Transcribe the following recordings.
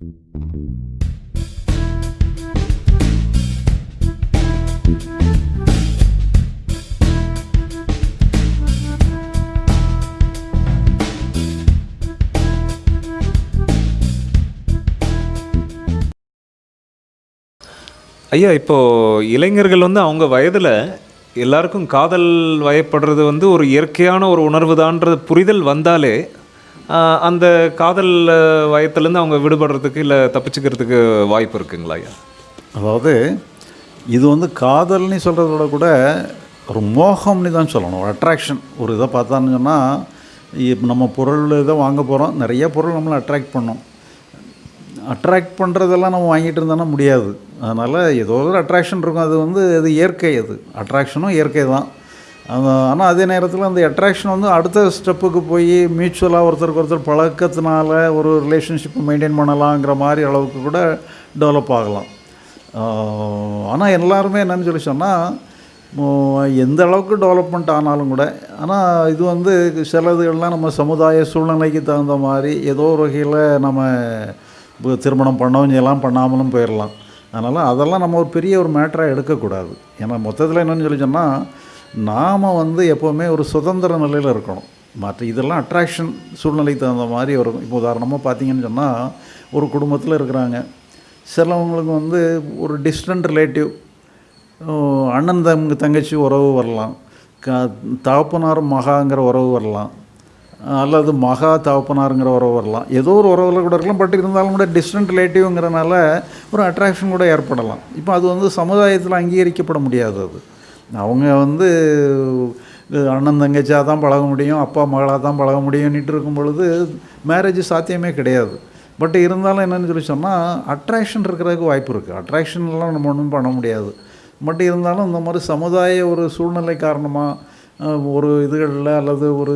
ஐயா இப்போது இளைஞர்கள் வந்து அவங்க வயதில் எல்லாருக்கும் காதல் வயப்படுறது வந்து ஒரு இயற்கையான ஒரு உணர்வுதான்றது புரிதல் வந்தாலே அந்த காதல் வயத்துலேருந்து அவங்க விடுபடுறதுக்கு இல்லை தப்பிச்சுக்கிறதுக்கு வாய்ப்பு இருக்குங்களா ஐயா? அதாவது இது வந்து காதல்னு சொல்கிறத விட கூட ஒரு மோகம்னு தான் சொல்லணும். ஒரு அட்ராக்ஷன் ஒரு இதை பார்த்தான்னு சொன்னால் இப்போ நம்ம பொருள் இதை வாங்க போகிறோம் நிறைய பொருள் நம்மளை அட்ராக்ட் பண்ணும். அட்ராக்ட் பண்ணுறதெல்லாம் நம்ம வாங்கிட்டு இருந்தோன்னா முடியாது. அதனால் ஏதோ ஒரு அட்ராக்ஷன் இருக்கும். அது வந்து அது இயற்கை அது. அட்ராக்ஷனும் இயற்கை தான். ஆனால் அதே நேரத்தில் அந்த அட்ராக்ஷன் வந்து அடுத்த ஸ்டெப்புக்கு போய் மியூச்சுவலாக ஒருத்தருக்கு ஒருத்தர் பழக்கத்தினால ஒரு ரிலேஷன்ஷிப்பை மெயின்டைன் பண்ணலாங்கிற மாதிரி அளவுக்கு கூட டெவலப் ஆகலாம். ஆனால் எல்லாருமே என்னன்னு சொல்லி சொன்னால் எந்த அளவுக்கு டெவலப்மெண்ட் ஆனாலும் கூட ஆனால் இது வந்து சிலதுகள்லாம் நம்ம சமுதாய சூழ்நிலைக்கு தகுந்த மாதிரி ஏதோ ஒரு வகையில் நம்ம இப்போ திருமணம் பண்ணவும் செய்யலாம் பண்ணாமலும் போயிடலாம் அதனால் அதெல்லாம் நம்ம ஒரு பெரிய ஒரு மேட்டராக எடுக்கக்கூடாது. ஏன்னா மொத்தத்தில் என்னென்னு சொல்லி சொன்னால் நாம் வந்து எப்போவுமே ஒரு சுதந்திர நிலையில் இருக்கணும். மற்ற இதெல்லாம் அட்ராக்ஷன் சூழ்நிலைக்கு தகுந்த மாதிரி வரும் இப்போ உதாரணமாக பார்த்தீங்கன்னு சொன்னால் ஒரு குடும்பத்தில் இருக்கிறாங்க. சிலவங்களுக்கு வந்து ஒரு டிஸ்டன்ட் ரிலேட்டிவ் அண்ணன் தங்க தங்கச்சி உறவு வரலாம். க தகப்பனார் மகாங்கிற உறவு வரலாம். அல்லது மகா தகப்பனாருங்கிற உறவு வரலாம். ஏதோ ஒரு உறவில் கூட இருக்கலாம். பட் இருந்தாலும் கூட டிஸ்டன்ட் ரிலேட்டிவ்ங்கிறனால ஒரு அட்ராக்ஷன் கூட ஏற்படலாம். இப்போ அது வந்து சமுதாயத்தில் அங்கீகரிக்கப்பட முடியாது அது. அவங்க வந்து அண்ணன் தங்கச்சியாக தான் பழக முடியும் அப்பா மகளாக தான் பழக முடியும்னுட்டு இருக்கும் பொழுது மேரேஜ் சாத்தியமே கிடையாது. பட் இருந்தாலும் என்னென்னு சொல்லி சொன்னால் அட்ராக்ஷன் இருக்கிறதுக்கு வாய்ப்பு இருக்குது அட்ராக்ஷன்லாம் நம்ம ஒன்றும் பண்ண முடியாது. பட் இருந்தாலும் இந்த மாதிரி சமுதாய ஒரு சூழ்நிலை காரணமாக ஒரு இதுகளில் அல்லது ஒரு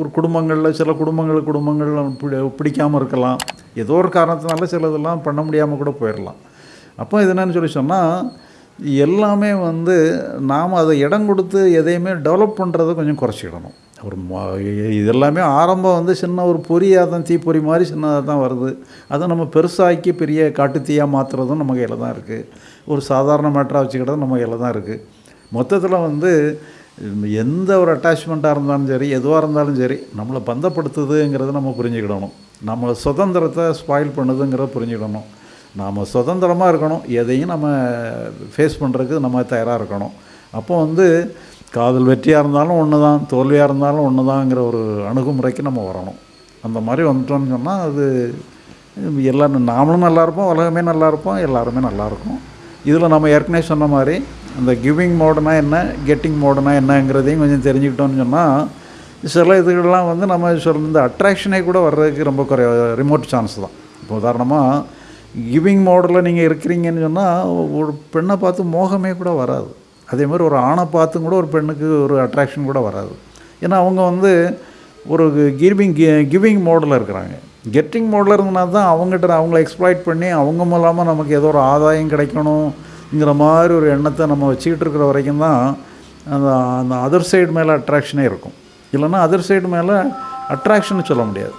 ஒரு குடும்பங்களில் சில குடும்பங்கள் குடும்பங்கள் பிடி பிடிக்காமல் இருக்கலாம். ஏதோ ஒரு காரணத்தினால சிலதெல்லாம் பண்ண முடியாமல் கூட போயிடலாம் அப்போ இது என்னன்னு சொல்லி சொன்னால் எல்லாமே வந்து நாம் அதை இடம் கொடுத்து எதையுமே டெவலப் பண்ணுறதை கொஞ்சம் குறைச்சிக்கிடணும் ஒரு இதெல்லாமே ஆரம்பம் வந்து சின்ன ஒரு பொரியாக தான் தீப்பொறி மாதிரி சின்னதாக தான் வருது. அதை நம்ம பெருசாக்கி பெரிய காட்டுத்தீயாக மாற்றுறதும் நம்ம கையில் தான் இருக்குது ஒரு சாதாரண மேட்டராக வச்சுக்கிட்டதும் நம்ம கையில் தான் இருக்குது மொத்தத்தில் வந்து எந்த ஒரு அட்டாச்மெண்ட்டாக இருந்தாலும் சரி எதுவாக இருந்தாலும் சரி நம்மளை பந்தப்படுத்துதுங்கிறத நம்ம புரிஞ்சுக்கிடணும். நம்ம சுதந்திரத்தை ஸ்பாயில் பண்ணுதுங்கிறத புரிஞ்சுக்கிடணும். நாம் சுதந்திரமாக இருக்கணும். எதையும் நம்ம ஃபேஸ் பண்ணுறதுக்கு நம்ம தயாராக இருக்கணும். அப்போ வந்து காதல் வெற்றியாக இருந்தாலும் ஒன்று தான் தோல்வியாக இருந்தாலும் ஒன்று தாங்கிற ஒரு அணுகுமுறைக்கு நம்ம வரணும். அந்த மாதிரி வந்துட்டோம்னு சொன்னால் அது எல்லாரும் நாமளும் நல்லா இருப்போம் உலகமே நல்லா இருப்போம் எல்லாருமே நல்லாயிருக்கும் இதில் நம்ம ஏற்கனவே சொன்ன மாதிரி அந்த கிவிங் மோடுனா என்ன கெட்டிங் மோடுனா என்னங்கிறதையும் கொஞ்சம் தெரிஞ்சுக்கிட்டோம்னு சொன்னால் சில இதுகள்லாம் வந்து நம்ம சொல்ற இந்த அட்ராக்ஷனே கூட வர்றதுக்கு ரொம்ப குறை ரிமோட் சான்ஸ் தான். இப்போ உதாரணமாக கிவிங் மோடில் நீங்கள் இருக்கிறீங்கன்னு சொன்னால் ஒரு பெண்ணை பார்த்து மோகமே கூட வராது. அதே மாதிரி ஒரு ஆணை பார்த்தும் கூட ஒரு பெண்ணுக்கு ஒரு அட்ராக்ஷன் கூட வராது. ஏன்னா அவங்க வந்து ஒரு கிவிங் கிவிங் மோடில் இருக்கிறாங்க. கெட்டிங் மோடில் இருந்தனா தான் அவங்ககிட்ட அவங்கள எக்ஸ்ப்ளாய்ட் பண்ணி அவங்க மூலமாக நமக்கு ஏதோ ஒரு ஆதாயம் கிடைக்கணுங்கிற மாதிரி ஒரு எண்ணத்தை நம்ம வச்சுக்கிட்டு இருக்கிற வரைக்கும் தான் அந்த அந்த அதர் சைடு மேலே அட்ராக்ஷனே இருக்கும். இல்லைன்னா அதர் சைடு மேலே அட்ராக்ஷன் சொல்ல முடியாது.